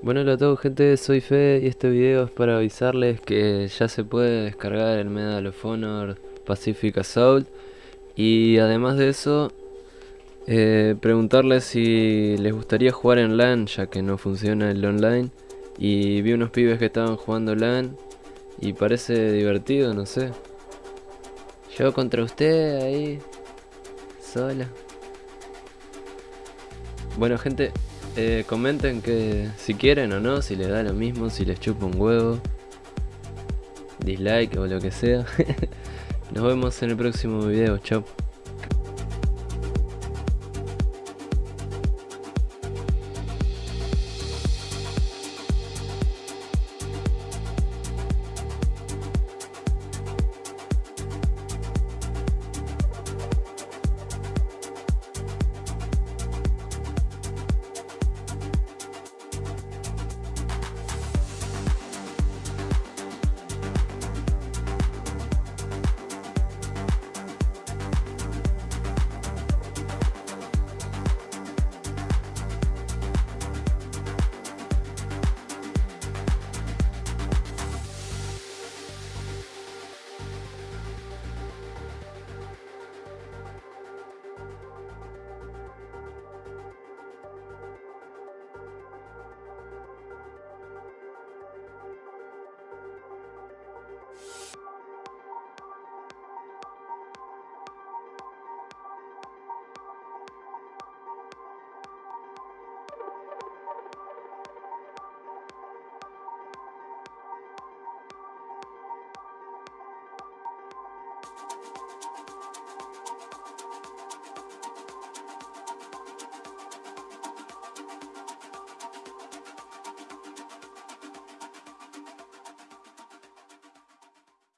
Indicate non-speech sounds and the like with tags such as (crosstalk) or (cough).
Bueno, hola a todos gente, soy Fe y este video es para avisarles que ya se puede descargar el Medal of Honor Pacific Assault y además de eso eh, preguntarles si les gustaría jugar en LAN ya que no funciona el online y vi unos pibes que estaban jugando LAN y parece divertido, no sé. Yo contra usted ahí, sola. Bueno gente, eh, comenten que si quieren o no, si les da lo mismo, si les chupa un huevo, dislike o lo que sea. (laughs) Nos vemos en el próximo video, chao.